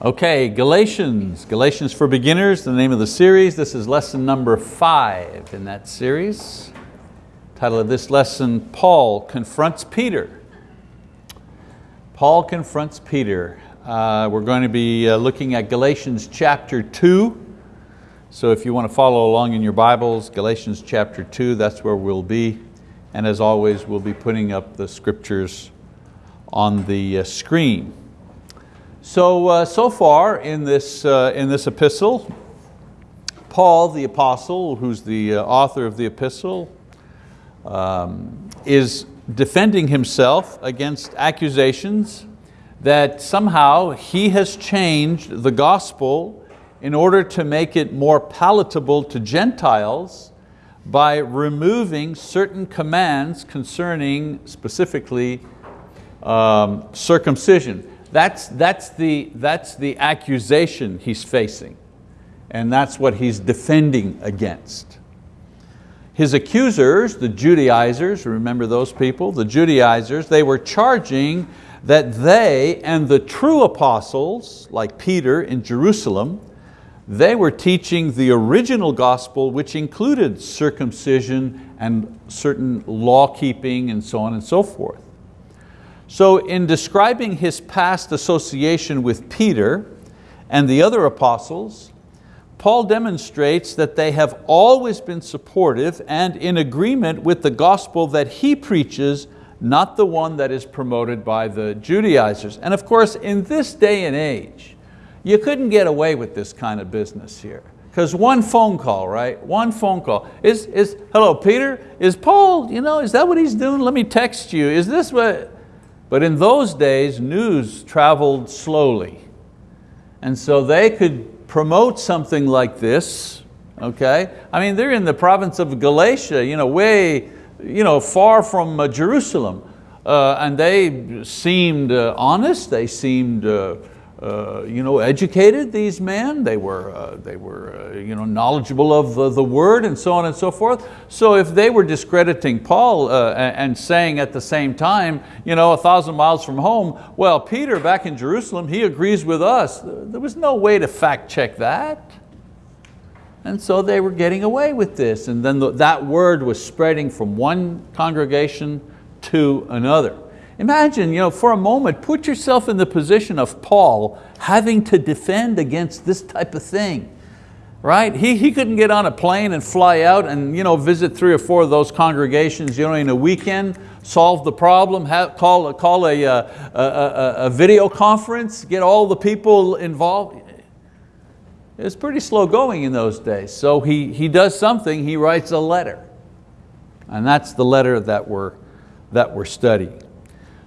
Okay, Galatians, Galatians for Beginners, the name of the series. This is lesson number five in that series. Title of this lesson, Paul confronts Peter. Paul confronts Peter. Uh, we're going to be uh, looking at Galatians chapter two. So if you want to follow along in your Bibles, Galatians chapter two, that's where we'll be. And as always, we'll be putting up the scriptures on the uh, screen. So, uh, so far in this, uh, in this epistle, Paul the apostle, who's the uh, author of the epistle, um, is defending himself against accusations that somehow he has changed the gospel in order to make it more palatable to Gentiles by removing certain commands concerning specifically um, circumcision. That's, that's, the, that's the accusation he's facing and that's what he's defending against. His accusers, the Judaizers, remember those people? The Judaizers, they were charging that they and the true apostles, like Peter in Jerusalem, they were teaching the original gospel which included circumcision and certain law keeping and so on and so forth. So in describing his past association with Peter and the other apostles, Paul demonstrates that they have always been supportive and in agreement with the gospel that he preaches, not the one that is promoted by the Judaizers. And of course, in this day and age, you couldn't get away with this kind of business here. Because one phone call, right? One phone call. Is, is, hello, Peter, is Paul, you know, is that what he's doing? Let me text you. Is this what, but in those days, news traveled slowly. And so they could promote something like this, okay? I mean, they're in the province of Galatia, you know, way you know, far from uh, Jerusalem. Uh, and they seemed uh, honest, they seemed uh, you know, educated, these men. They were, uh, they were uh, you know, knowledgeable of the, the word and so on and so forth. So if they were discrediting Paul uh, and saying at the same time, you know, a thousand miles from home, well, Peter back in Jerusalem, he agrees with us. There was no way to fact check that. And so they were getting away with this. And then the, that word was spreading from one congregation to another. Imagine, you know, for a moment, put yourself in the position of Paul having to defend against this type of thing. Right? He, he couldn't get on a plane and fly out and you know, visit three or four of those congregations you know, in a weekend, solve the problem, have, call, call uh, a, a, a, a video conference, get all the people involved. It's pretty slow going in those days. So he, he does something, he writes a letter. And that's the letter that we're, that we're studying.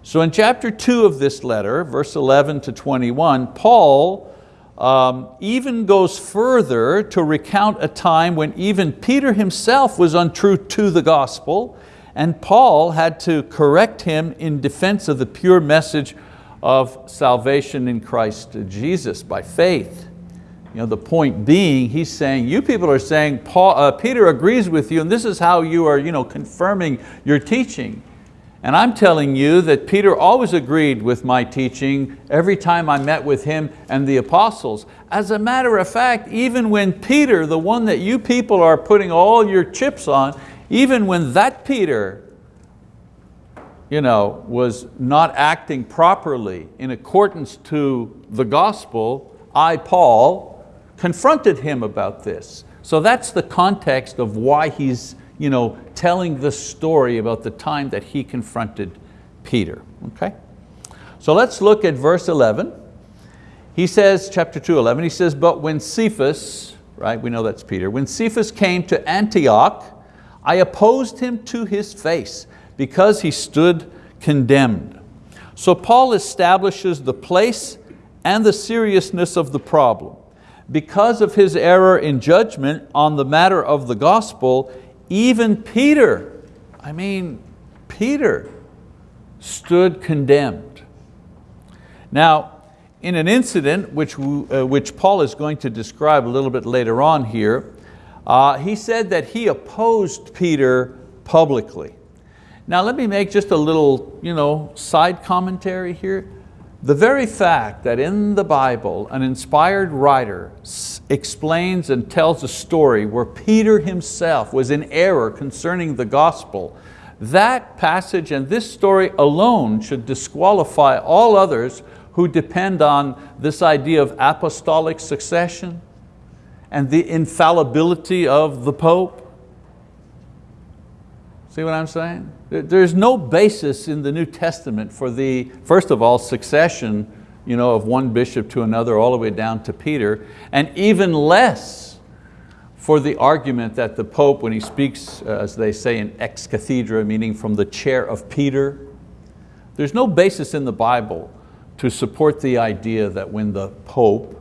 So in chapter two of this letter, verse 11 to 21, Paul um, even goes further to recount a time when even Peter himself was untrue to the gospel and Paul had to correct him in defense of the pure message of salvation in Christ Jesus by faith. You know, the point being, he's saying, you people are saying Paul, uh, Peter agrees with you and this is how you are you know, confirming your teaching. And I'm telling you that Peter always agreed with my teaching every time I met with him and the apostles. As a matter of fact, even when Peter, the one that you people are putting all your chips on, even when that Peter you know, was not acting properly in accordance to the gospel, I, Paul, confronted him about this. So that's the context of why he's you know, telling the story about the time that he confronted Peter. Okay? So let's look at verse 11. He says, chapter 2, 11, he says, but when Cephas, right, we know that's Peter, when Cephas came to Antioch, I opposed him to his face because he stood condemned. So Paul establishes the place and the seriousness of the problem. Because of his error in judgment on the matter of the gospel, even Peter, I mean, Peter stood condemned. Now, in an incident which, uh, which Paul is going to describe a little bit later on here, uh, he said that he opposed Peter publicly. Now let me make just a little you know, side commentary here. The very fact that in the Bible an inspired writer explains and tells a story where Peter himself was in error concerning the gospel, that passage and this story alone should disqualify all others who depend on this idea of apostolic succession and the infallibility of the Pope. See what I'm saying? There's no basis in the New Testament for the, first of all, succession you know, of one bishop to another all the way down to Peter, and even less for the argument that the Pope, when he speaks, uh, as they say in ex cathedra, meaning from the chair of Peter, there's no basis in the Bible to support the idea that when the Pope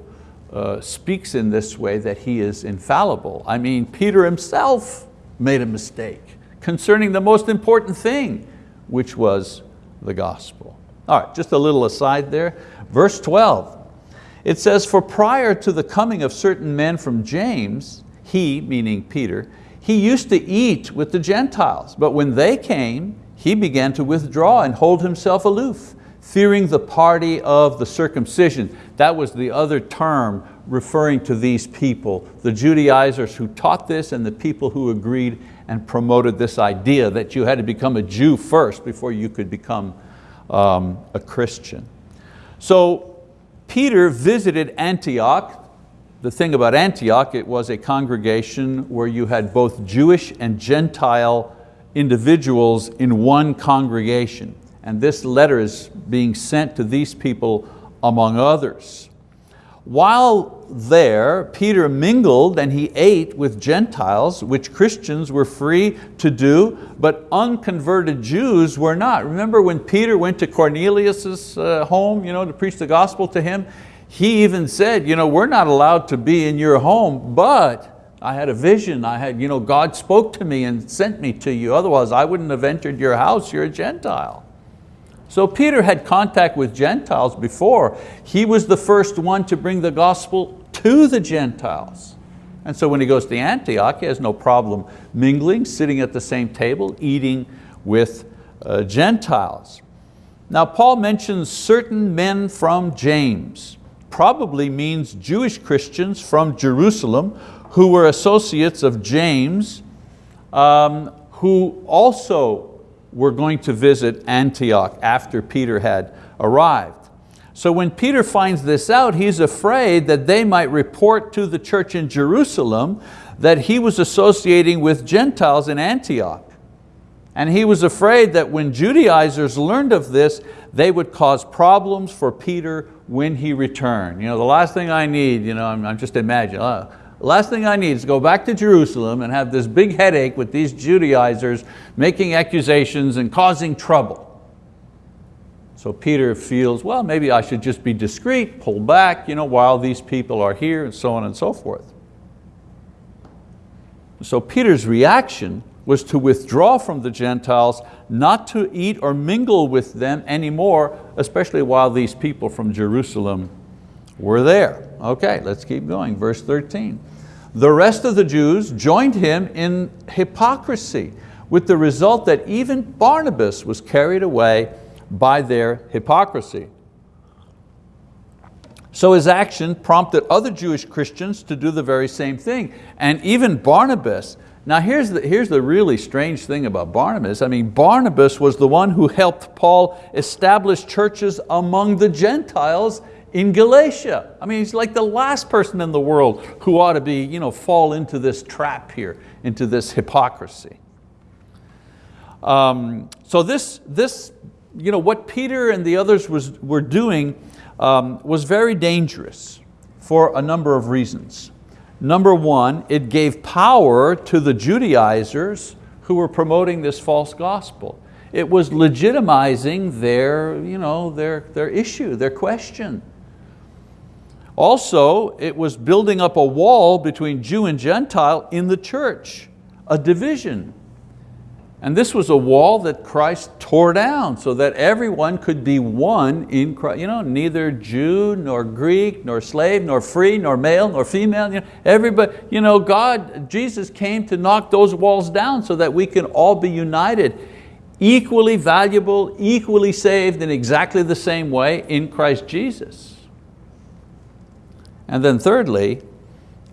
uh, speaks in this way that he is infallible. I mean, Peter himself made a mistake concerning the most important thing, which was the gospel. All right, just a little aside there. Verse 12, it says, for prior to the coming of certain men from James, he, meaning Peter, he used to eat with the Gentiles, but when they came, he began to withdraw and hold himself aloof, fearing the party of the circumcision. That was the other term referring to these people, the Judaizers who taught this and the people who agreed and promoted this idea that you had to become a Jew first before you could become um, a Christian. So Peter visited Antioch. The thing about Antioch, it was a congregation where you had both Jewish and Gentile individuals in one congregation. And this letter is being sent to these people among others. While there, Peter mingled and he ate with Gentiles, which Christians were free to do, but unconverted Jews were not. Remember when Peter went to Cornelius' uh, home you know, to preach the gospel to him? He even said, you know, we're not allowed to be in your home, but I had a vision, I had, you know, God spoke to me and sent me to you, otherwise I wouldn't have entered your house, you're a Gentile. So Peter had contact with Gentiles before. He was the first one to bring the gospel to the Gentiles. And so when he goes to Antioch, he has no problem mingling, sitting at the same table, eating with uh, Gentiles. Now Paul mentions certain men from James, probably means Jewish Christians from Jerusalem who were associates of James, um, who also were going to visit Antioch after Peter had arrived. So when Peter finds this out, he's afraid that they might report to the church in Jerusalem that he was associating with Gentiles in Antioch. And he was afraid that when Judaizers learned of this, they would cause problems for Peter when he returned. You know, the last thing I need, you know, I'm, I'm just imagining, the last thing I need is to go back to Jerusalem and have this big headache with these Judaizers making accusations and causing trouble. So Peter feels, well, maybe I should just be discreet, pull back you know, while these people are here and so on and so forth. So Peter's reaction was to withdraw from the Gentiles, not to eat or mingle with them anymore, especially while these people from Jerusalem were there. Okay, let's keep going, verse 13. The rest of the Jews joined him in hypocrisy, with the result that even Barnabas was carried away by their hypocrisy. So his action prompted other Jewish Christians to do the very same thing. And even Barnabas, now here's the, here's the really strange thing about Barnabas. I mean, Barnabas was the one who helped Paul establish churches among the Gentiles in Galatia. I mean, he's like the last person in the world who ought to be, you know, fall into this trap here, into this hypocrisy. Um, so this, this, you know, what Peter and the others was, were doing um, was very dangerous for a number of reasons. Number one, it gave power to the Judaizers who were promoting this false gospel. It was legitimizing their, you know, their, their issue, their question. Also, it was building up a wall between Jew and Gentile in the church, a division. And this was a wall that Christ tore down so that everyone could be one in Christ. You know, neither Jew, nor Greek, nor slave, nor free, nor male, nor female. You know, everybody, you know, God, Jesus came to knock those walls down so that we can all be united equally valuable, equally saved in exactly the same way in Christ Jesus. And then thirdly,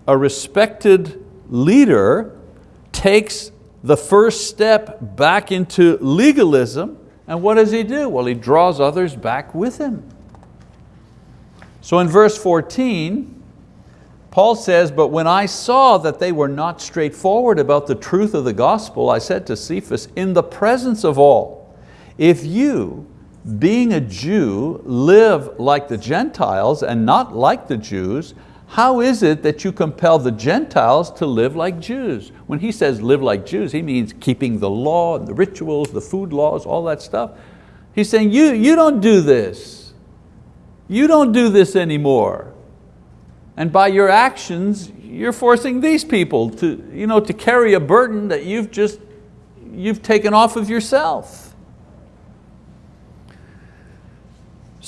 a respected leader takes the first step back into legalism, and what does he do? Well, he draws others back with him. So in verse 14, Paul says, but when I saw that they were not straightforward about the truth of the gospel, I said to Cephas, in the presence of all, if you, being a Jew, live like the Gentiles and not like the Jews, how is it that you compel the Gentiles to live like Jews? When he says live like Jews, he means keeping the law, and the rituals, the food laws, all that stuff. He's saying, you, you don't do this. You don't do this anymore. And by your actions, you're forcing these people to, you know, to carry a burden that you've just you've taken off of yourself.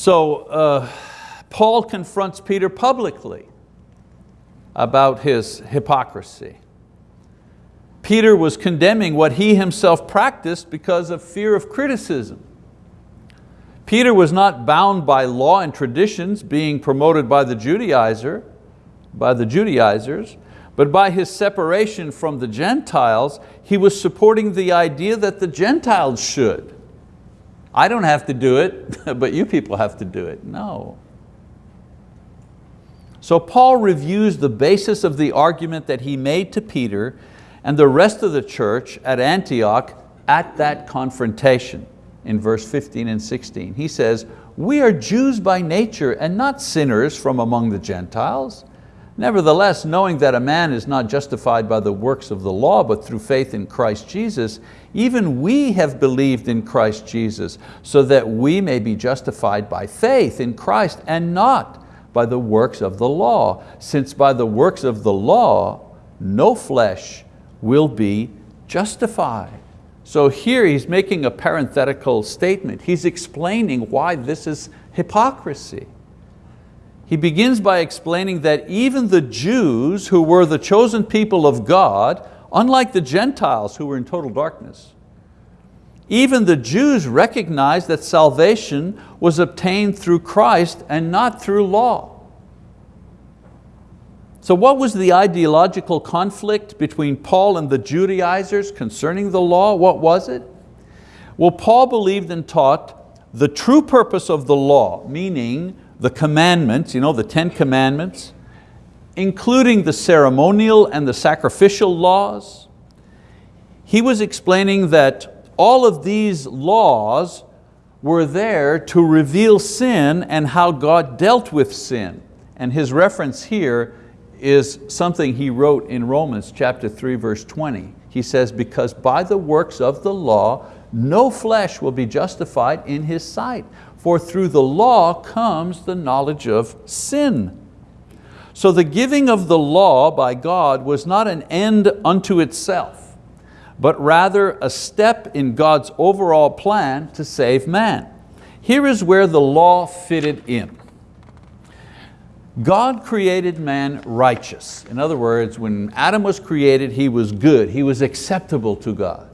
So uh, Paul confronts Peter publicly about his hypocrisy. Peter was condemning what he himself practiced because of fear of criticism. Peter was not bound by law and traditions being promoted by the Judaizer, by the Judaizers, but by his separation from the Gentiles, he was supporting the idea that the Gentiles should. I don't have to do it, but you people have to do it. No. So Paul reviews the basis of the argument that he made to Peter and the rest of the church at Antioch at that confrontation in verse 15 and 16. He says, we are Jews by nature and not sinners from among the Gentiles. Nevertheless, knowing that a man is not justified by the works of the law, but through faith in Christ Jesus, even we have believed in Christ Jesus, so that we may be justified by faith in Christ and not by the works of the law, since by the works of the law, no flesh will be justified. So here he's making a parenthetical statement. He's explaining why this is hypocrisy. He begins by explaining that even the Jews who were the chosen people of God, unlike the Gentiles who were in total darkness, even the Jews recognized that salvation was obtained through Christ and not through law. So what was the ideological conflict between Paul and the Judaizers concerning the law? What was it? Well, Paul believed and taught the true purpose of the law, meaning the commandments, you know, the Ten Commandments, including the ceremonial and the sacrificial laws. He was explaining that all of these laws were there to reveal sin and how God dealt with sin. And his reference here is something he wrote in Romans chapter 3 verse 20. He says, because by the works of the law, no flesh will be justified in his sight, for through the law comes the knowledge of sin. So the giving of the law by God was not an end unto itself but rather a step in God's overall plan to save man. Here is where the law fitted in. God created man righteous. In other words, when Adam was created, he was good, he was acceptable to God.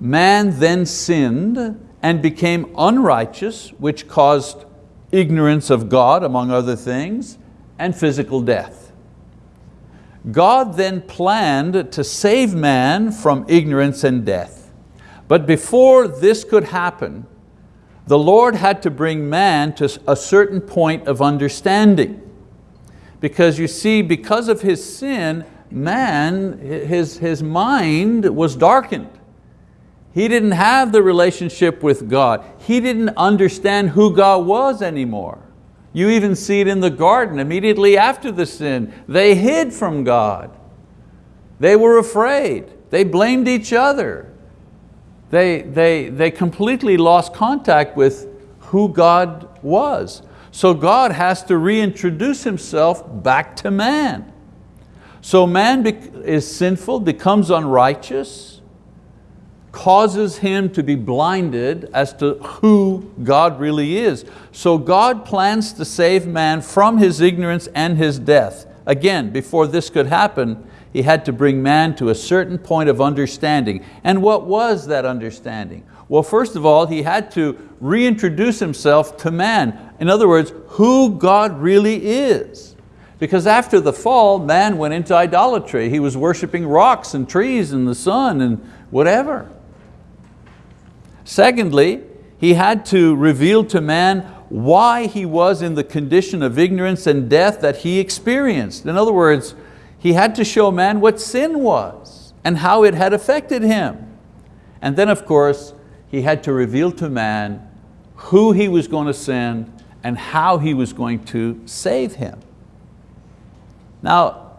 Man then sinned and became unrighteous, which caused ignorance of God, among other things, and physical death. God then planned to save man from ignorance and death. But before this could happen, the Lord had to bring man to a certain point of understanding. Because you see, because of his sin, man, his, his mind was darkened. He didn't have the relationship with God. He didn't understand who God was anymore. You even see it in the garden immediately after the sin. They hid from God. They were afraid. They blamed each other. They, they, they completely lost contact with who God was. So God has to reintroduce himself back to man. So man is sinful, becomes unrighteous, causes him to be blinded as to who God really is. So God plans to save man from his ignorance and his death. Again, before this could happen, He had to bring man to a certain point of understanding. And what was that understanding? Well, first of all, he had to reintroduce himself to man. In other words, who God really is. Because after the fall, man went into idolatry. He was worshiping rocks and trees and the sun and whatever. Secondly, he had to reveal to man why he was in the condition of ignorance and death that he experienced. In other words, he had to show man what sin was and how it had affected him. And then of course, he had to reveal to man who he was going to send and how he was going to save him. Now,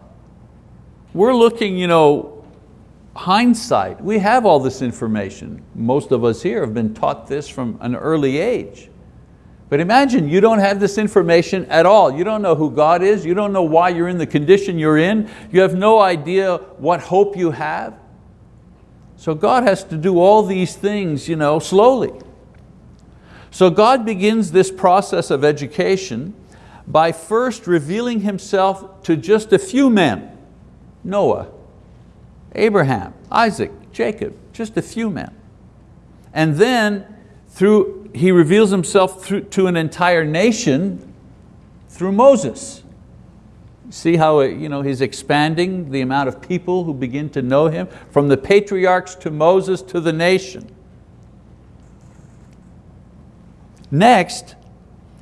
we're looking, you know, hindsight. We have all this information. Most of us here have been taught this from an early age. But imagine you don't have this information at all. You don't know who God is. You don't know why you're in the condition you're in. You have no idea what hope you have. So God has to do all these things you know, slowly. So God begins this process of education by first revealing Himself to just a few men, Noah, Abraham, Isaac, Jacob, just a few men. And then through, He reveals Himself through, to an entire nation through Moses. See how you know, he's expanding the amount of people who begin to know him, from the patriarchs to Moses to the nation. Next,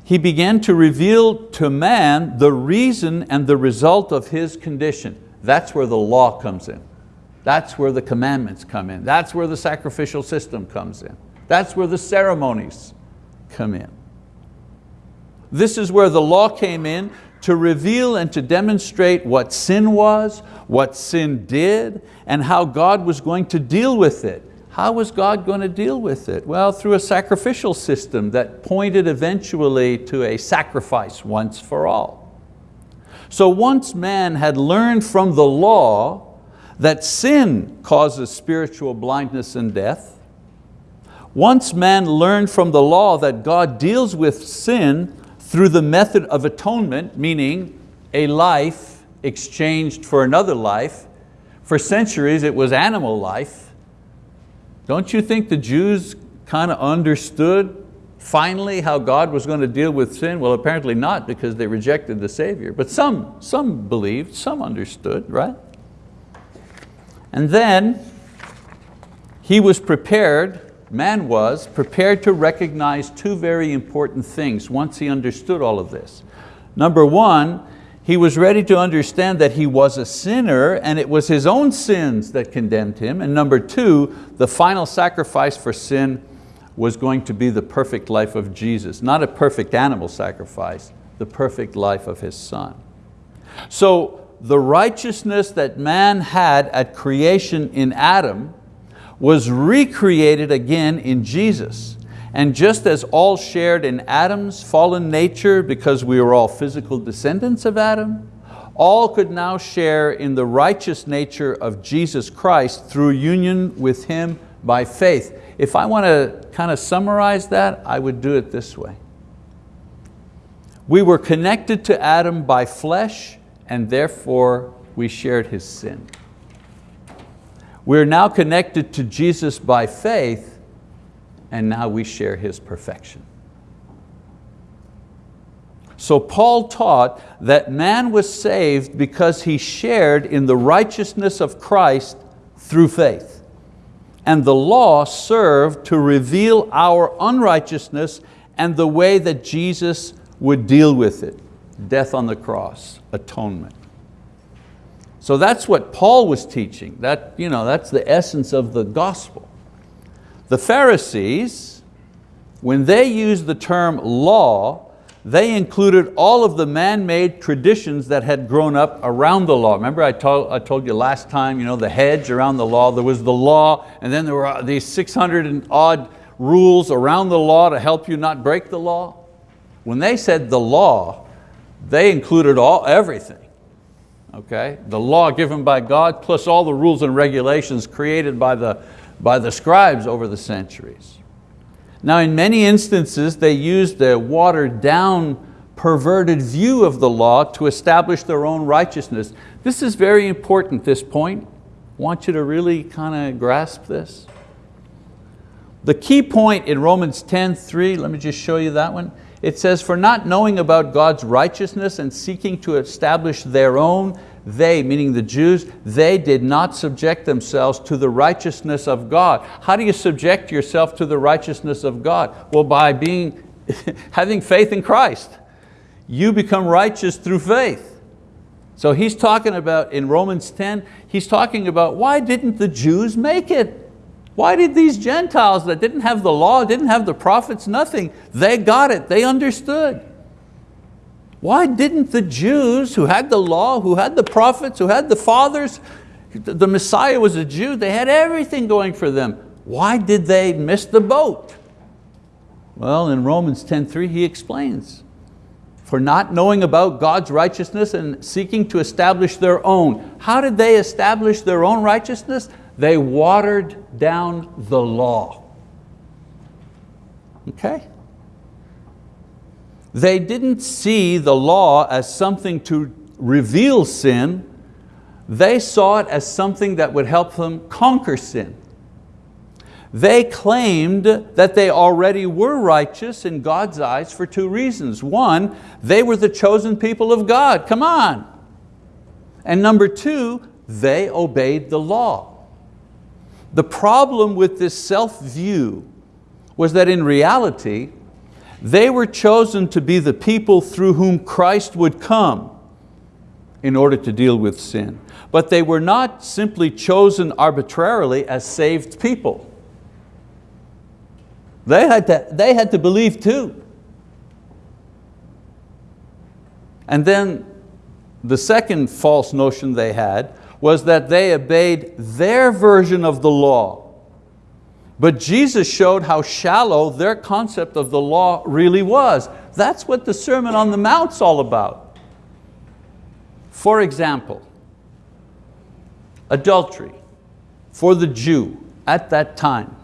he began to reveal to man the reason and the result of his condition. That's where the law comes in. That's where the commandments come in. That's where the sacrificial system comes in. That's where the ceremonies come in. This is where the law came in to reveal and to demonstrate what sin was, what sin did, and how God was going to deal with it. How was God going to deal with it? Well, through a sacrificial system that pointed eventually to a sacrifice once for all. So once man had learned from the law that sin causes spiritual blindness and death, once man learned from the law that God deals with sin through the method of atonement, meaning a life exchanged for another life. For centuries it was animal life. Don't you think the Jews kind of understood finally how God was going to deal with sin? Well, apparently not because they rejected the Savior. But some, some believed, some understood, right? And then he was prepared man was prepared to recognize two very important things once he understood all of this. Number one, he was ready to understand that he was a sinner and it was his own sins that condemned him. And number two, the final sacrifice for sin was going to be the perfect life of Jesus, not a perfect animal sacrifice, the perfect life of His Son. So the righteousness that man had at creation in Adam was recreated again in Jesus. And just as all shared in Adam's fallen nature because we were all physical descendants of Adam, all could now share in the righteous nature of Jesus Christ through union with Him by faith. If I want to kind of summarize that, I would do it this way. We were connected to Adam by flesh and therefore we shared his sin. We're now connected to Jesus by faith and now we share His perfection. So Paul taught that man was saved because he shared in the righteousness of Christ through faith. And the law served to reveal our unrighteousness and the way that Jesus would deal with it. Death on the cross, atonement. So that's what Paul was teaching. That, you know, that's the essence of the gospel. The Pharisees, when they used the term law, they included all of the man-made traditions that had grown up around the law. Remember I told, I told you last time, you know, the hedge around the law, there was the law, and then there were uh, these 600 and odd rules around the law to help you not break the law. When they said the law, they included all, everything okay? The law given by God plus all the rules and regulations created by the, by the scribes over the centuries. Now in many instances they used a watered down perverted view of the law to establish their own righteousness. This is very important, this point. I want you to really kind of grasp this. The key point in Romans 10, 3, let me just show you that one. It says, for not knowing about God's righteousness and seeking to establish their own, they, meaning the Jews, they did not subject themselves to the righteousness of God. How do you subject yourself to the righteousness of God? Well, by being, having faith in Christ. You become righteous through faith. So he's talking about, in Romans 10, he's talking about why didn't the Jews make it? Why did these Gentiles that didn't have the law, didn't have the prophets, nothing, they got it, they understood. Why didn't the Jews who had the law, who had the prophets, who had the fathers, the Messiah was a Jew, they had everything going for them. Why did they miss the boat? Well, in Romans 10.3 he explains, for not knowing about God's righteousness and seeking to establish their own. How did they establish their own righteousness? They watered down the law. Okay? They didn't see the law as something to reveal sin, they saw it as something that would help them conquer sin. They claimed that they already were righteous in God's eyes for two reasons. One, they were the chosen people of God, come on. And number two, they obeyed the law. The problem with this self-view was that in reality, they were chosen to be the people through whom Christ would come in order to deal with sin. But they were not simply chosen arbitrarily as saved people. They had to, they had to believe too. And then the second false notion they had was that they obeyed their version of the law. But Jesus showed how shallow their concept of the law really was. That's what the Sermon on the Mount's all about. For example, adultery for the Jew at that time.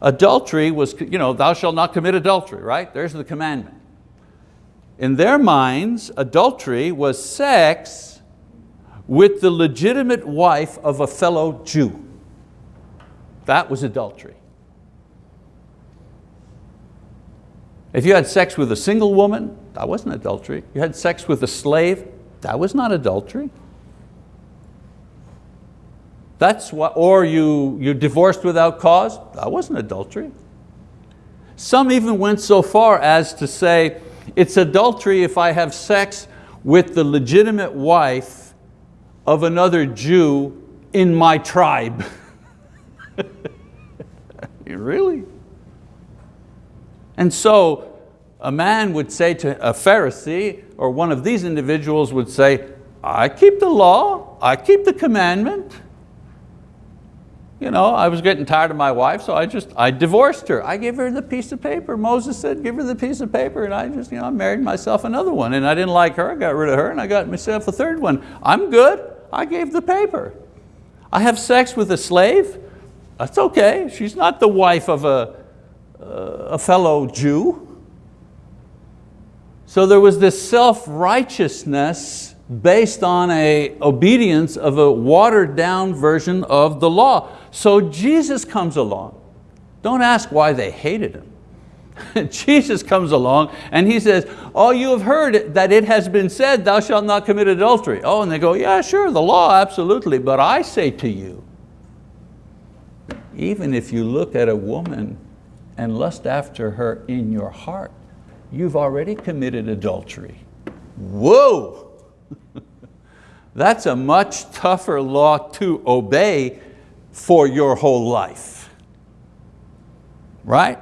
Adultery was, you know, thou shalt not commit adultery, right? There's the commandment. In their minds, adultery was sex with the legitimate wife of a fellow Jew. That was adultery. If you had sex with a single woman, that wasn't adultery. You had sex with a slave, that was not adultery. That's what, or you, you divorced without cause, that wasn't adultery. Some even went so far as to say, it's adultery if I have sex with the legitimate wife of another Jew in my tribe. really? And so a man would say to a Pharisee, or one of these individuals would say, I keep the law, I keep the commandment. You know, I was getting tired of my wife, so I just, I divorced her. I gave her the piece of paper. Moses said, give her the piece of paper, and I just, you know, I married myself another one, and I didn't like her, I got rid of her, and I got myself a third one. I'm good. I gave the paper. I have sex with a slave, that's okay. She's not the wife of a, uh, a fellow Jew. So there was this self-righteousness based on a obedience of a watered down version of the law. So Jesus comes along. Don't ask why they hated him. Jesus comes along and he says, oh, you have heard that it has been said, thou shalt not commit adultery. Oh, and they go, yeah, sure, the law, absolutely, but I say to you, even if you look at a woman and lust after her in your heart, you've already committed adultery. Whoa! That's a much tougher law to obey for your whole life. Right?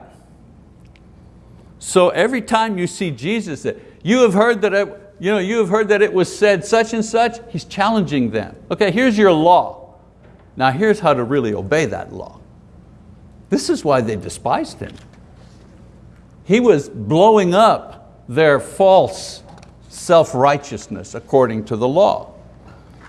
So every time you see Jesus, you have heard that you, know, you have heard that it was said such and such, he's challenging them. Okay, here's your law. Now here's how to really obey that law. This is why they despised him. He was blowing up their false self-righteousness according to the law.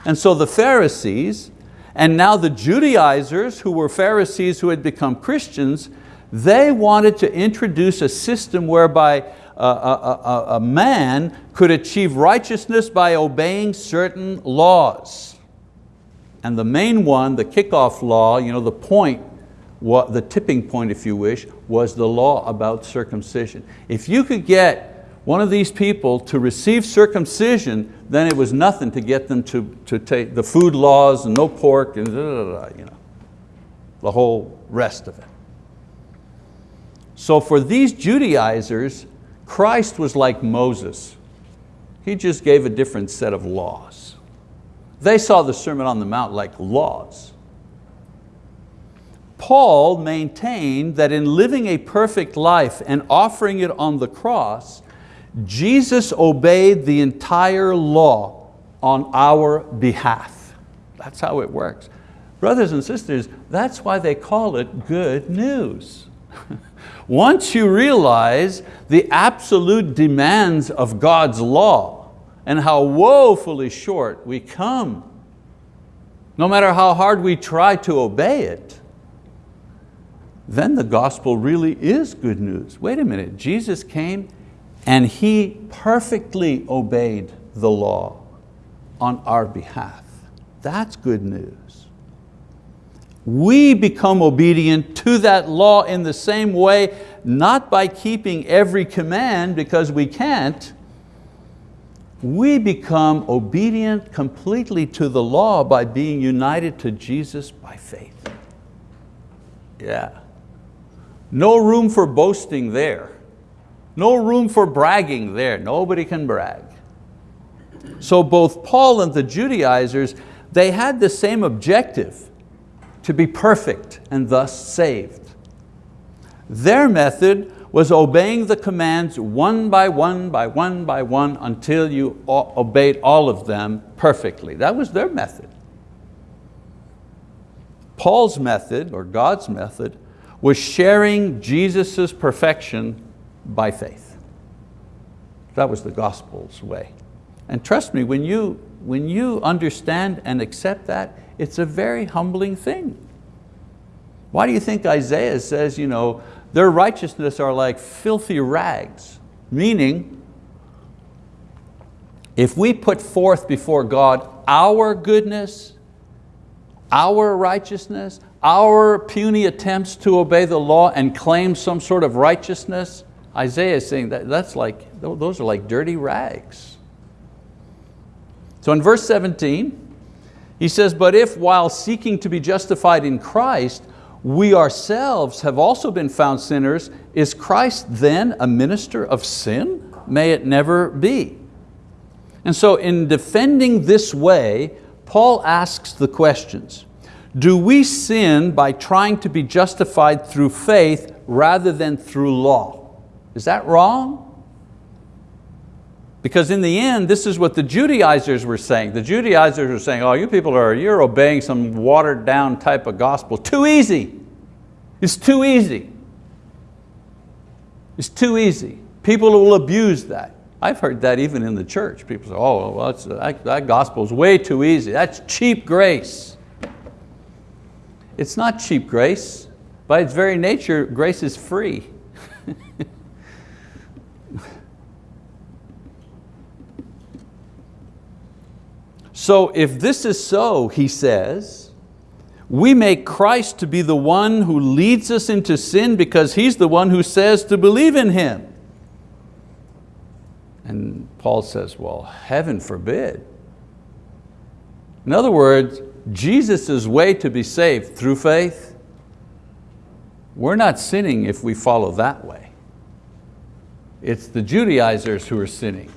And so the Pharisees, and now the Judaizers who were Pharisees who had become Christians, they wanted to introduce a system whereby a, a, a man could achieve righteousness by obeying certain laws. And the main one, the kickoff law, you know, the point, what, the tipping point if you wish, was the law about circumcision. If you could get one of these people to receive circumcision, then it was nothing to get them to, to take the food laws and no pork and you know, the whole rest of it. So for these Judaizers, Christ was like Moses. He just gave a different set of laws. They saw the Sermon on the Mount like laws. Paul maintained that in living a perfect life and offering it on the cross, Jesus obeyed the entire law on our behalf. That's how it works. Brothers and sisters, that's why they call it good news. Once you realize the absolute demands of God's law, and how woefully short we come. No matter how hard we try to obey it, then the gospel really is good news. Wait a minute, Jesus came and He perfectly obeyed the law on our behalf. That's good news. We become obedient to that law in the same way, not by keeping every command because we can't, we become obedient completely to the law by being united to Jesus by faith. Yeah. No room for boasting there. No room for bragging there. Nobody can brag. So both Paul and the Judaizers, they had the same objective, to be perfect and thus saved. Their method was obeying the commands one by one by one by one until you obeyed all of them perfectly. That was their method. Paul's method, or God's method, was sharing Jesus' perfection by faith. That was the gospel's way. And trust me, when you, when you understand and accept that, it's a very humbling thing. Why do you think Isaiah says, you know, their righteousness are like filthy rags, meaning if we put forth before God our goodness, our righteousness, our puny attempts to obey the law and claim some sort of righteousness, Isaiah is saying that that's like, those are like dirty rags. So in verse 17, he says, but if while seeking to be justified in Christ, we ourselves have also been found sinners, is Christ then a minister of sin? May it never be. And so in defending this way, Paul asks the questions, do we sin by trying to be justified through faith rather than through law? Is that wrong? Because in the end, this is what the Judaizers were saying. The Judaizers were saying, oh, you people are, you're obeying some watered down type of gospel. Too easy. It's too easy. It's too easy. People will abuse that. I've heard that even in the church. People say, oh, well, that, that gospel is way too easy. That's cheap grace. It's not cheap grace. By its very nature, grace is free. So if this is so, he says, we make Christ to be the one who leads us into sin because He's the one who says to believe in Him. And Paul says, well, heaven forbid. In other words, Jesus' way to be saved through faith, we're not sinning if we follow that way. It's the Judaizers who are sinning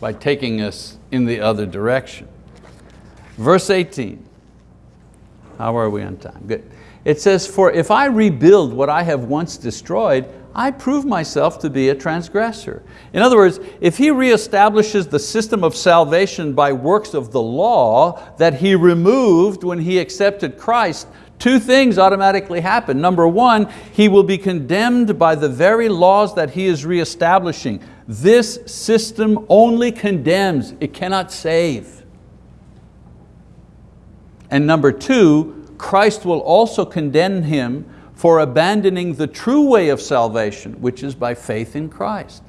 by taking us in the other direction. Verse 18, how are we on time? Good. It says, for if I rebuild what I have once destroyed, I prove myself to be a transgressor. In other words, if he reestablishes the system of salvation by works of the law that he removed when he accepted Christ, two things automatically happen. Number one, he will be condemned by the very laws that he is reestablishing. This system only condemns, it cannot save. And number two, Christ will also condemn him for abandoning the true way of salvation, which is by faith in Christ.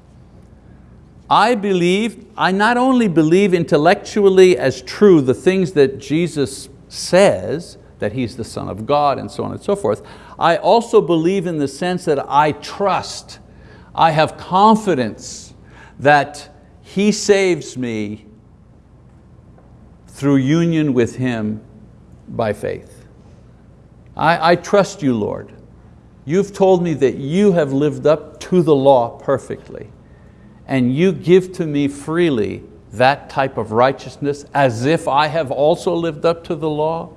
I believe, I not only believe intellectually as true the things that Jesus says, that He's the Son of God and so on and so forth, I also believe in the sense that I trust, I have confidence that He saves me through union with Him by faith. I, I trust you, Lord. You've told me that you have lived up to the law perfectly and you give to me freely that type of righteousness as if I have also lived up to the law,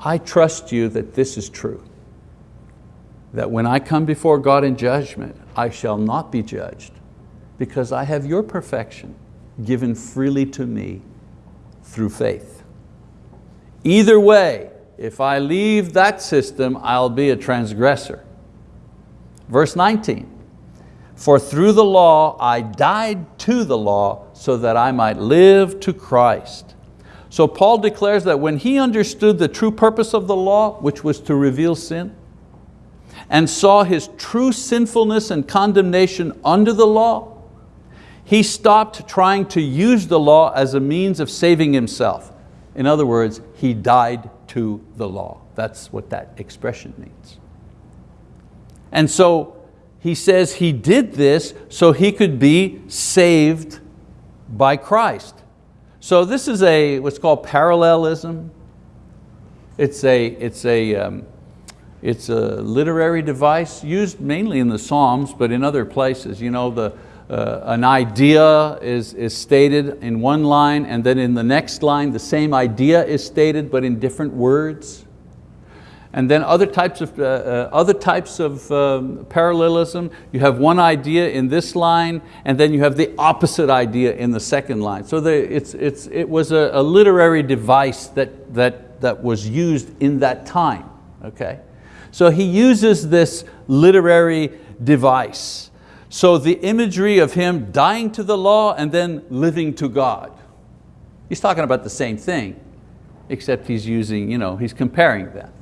I trust you that this is true. That when I come before God in judgment, I shall not be judged because I have your perfection given freely to me through faith. Either way, if I leave that system, I'll be a transgressor. Verse 19, for through the law I died to the law so that I might live to Christ. So Paul declares that when he understood the true purpose of the law, which was to reveal sin, and saw his true sinfulness and condemnation under the law, he stopped trying to use the law as a means of saving himself. In other words, he died to the law. That's what that expression means. And so he says he did this so he could be saved by Christ. So this is a, what's called parallelism. It's a, it's a, um, it's a literary device used mainly in the Psalms, but in other places. You know, the, uh, an idea is, is stated in one line and then in the next line the same idea is stated but in different words. And then other types of, uh, uh, other types of um, parallelism, you have one idea in this line and then you have the opposite idea in the second line. So the, it's, it's, it was a, a literary device that, that, that was used in that time. Okay? So he uses this literary device. So the imagery of him dying to the law and then living to God. He's talking about the same thing, except he's using, you know, he's comparing them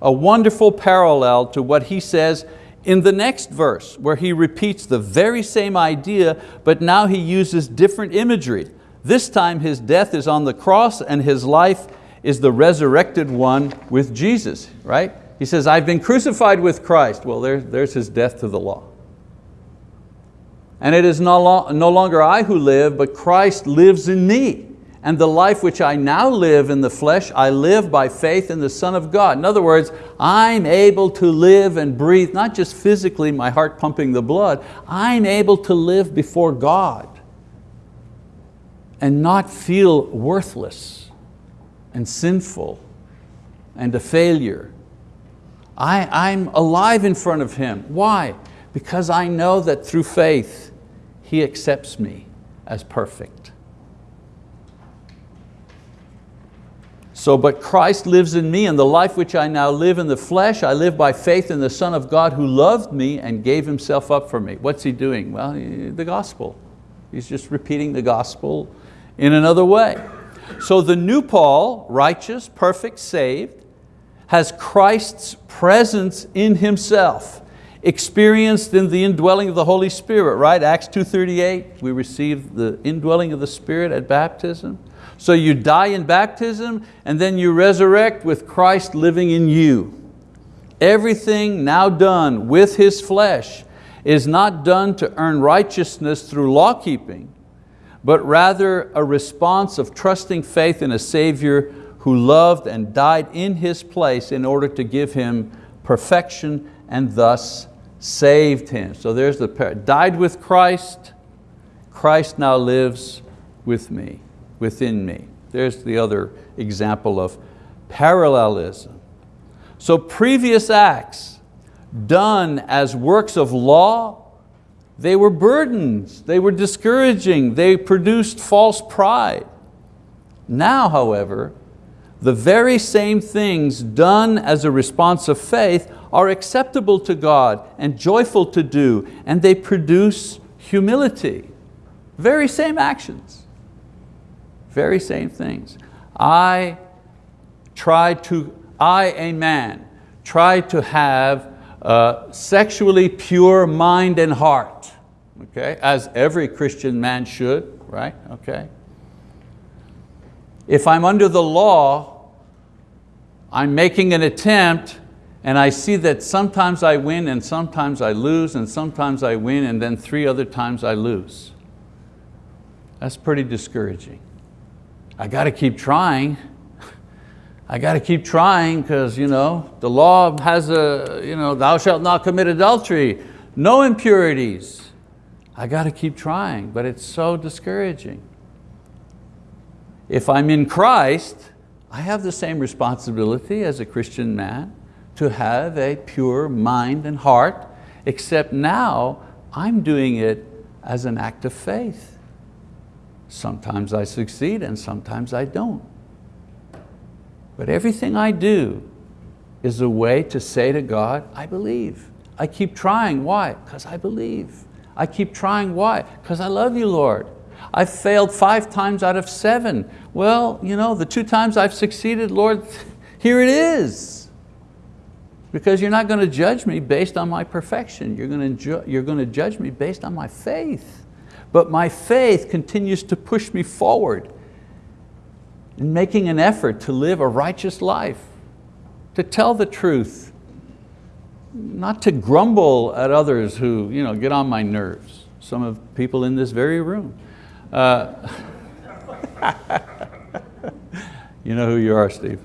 a wonderful parallel to what he says in the next verse where he repeats the very same idea, but now he uses different imagery. This time his death is on the cross and his life is the resurrected one with Jesus, right? He says, I've been crucified with Christ. Well, there, there's his death to the law. And it is no, lo no longer I who live, but Christ lives in me. And the life which I now live in the flesh, I live by faith in the Son of God. In other words, I'm able to live and breathe, not just physically, my heart pumping the blood, I'm able to live before God and not feel worthless and sinful and a failure. I, I'm alive in front of Him. Why? Because I know that through faith, He accepts me as perfect. So, but Christ lives in me and the life which I now live in the flesh, I live by faith in the Son of God who loved me and gave himself up for me. What's he doing? Well, the gospel. He's just repeating the gospel in another way. So the new Paul, righteous, perfect, saved, has Christ's presence in himself, experienced in the indwelling of the Holy Spirit, right? Acts 2.38, we receive the indwelling of the Spirit at baptism. So you die in baptism and then you resurrect with Christ living in you. Everything now done with His flesh is not done to earn righteousness through law keeping, but rather a response of trusting faith in a Savior who loved and died in His place in order to give Him perfection and thus saved Him. So there's the, died with Christ, Christ now lives with me within me. There's the other example of parallelism. So previous acts done as works of law, they were burdens, they were discouraging, they produced false pride. Now, however, the very same things done as a response of faith are acceptable to God and joyful to do, and they produce humility. Very same actions. Very same things. I try to, I, a man, try to have a sexually pure mind and heart. okay, as every Christian man should, right, okay. If I'm under the law, I'm making an attempt and I see that sometimes I win and sometimes I lose and sometimes I win and then three other times I lose. That's pretty discouraging. I got to keep trying. I got to keep trying because you know, the law has a, you know, thou shalt not commit adultery, no impurities. I got to keep trying, but it's so discouraging. If I'm in Christ, I have the same responsibility as a Christian man to have a pure mind and heart, except now I'm doing it as an act of faith. Sometimes I succeed and sometimes I don't. But everything I do is a way to say to God, I believe. I keep trying, why? Because I believe. I keep trying, why? Because I love you, Lord. I've failed five times out of seven. Well, you know, the two times I've succeeded, Lord, here it is. Because you're not going to judge me based on my perfection. You're going, to you're going to judge me based on my faith. But my faith continues to push me forward in making an effort to live a righteous life, to tell the truth, not to grumble at others who you know, get on my nerves. Some of people in this very room. Uh, you know who you are, Steve.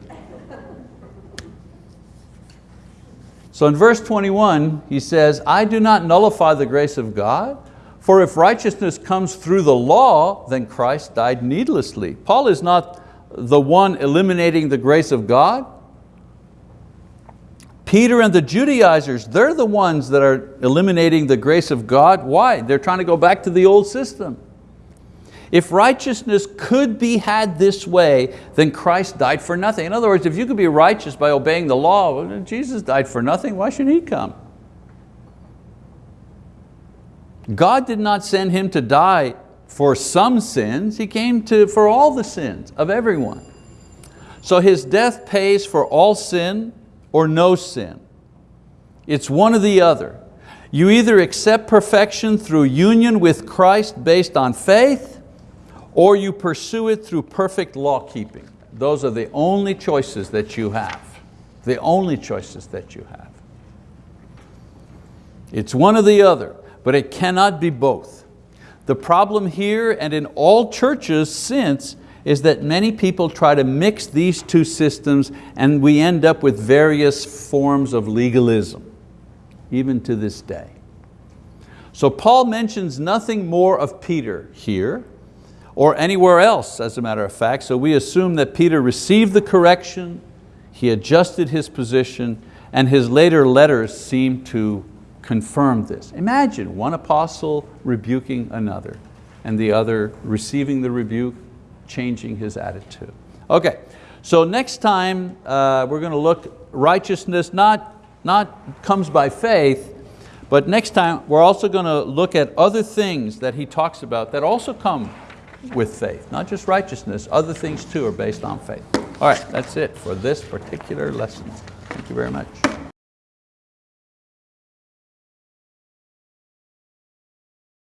So in verse 21, he says, I do not nullify the grace of God, for if righteousness comes through the law, then Christ died needlessly. Paul is not the one eliminating the grace of God. Peter and the Judaizers, they're the ones that are eliminating the grace of God. Why? They're trying to go back to the old system. If righteousness could be had this way, then Christ died for nothing. In other words, if you could be righteous by obeying the law, well, Jesus died for nothing, why should He come? God did not send him to die for some sins, he came to, for all the sins of everyone. So his death pays for all sin or no sin. It's one or the other. You either accept perfection through union with Christ based on faith, or you pursue it through perfect law keeping. Those are the only choices that you have. The only choices that you have. It's one or the other but it cannot be both. The problem here and in all churches since is that many people try to mix these two systems and we end up with various forms of legalism, even to this day. So Paul mentions nothing more of Peter here or anywhere else as a matter of fact, so we assume that Peter received the correction, he adjusted his position, and his later letters seem to confirm this. Imagine one apostle rebuking another and the other receiving the rebuke, changing his attitude. Okay, so next time uh, we're going to look righteousness not, not comes by faith, but next time we're also going to look at other things that he talks about that also come with faith, not just righteousness, other things too are based on faith. All right, that's it for this particular lesson. Thank you very much.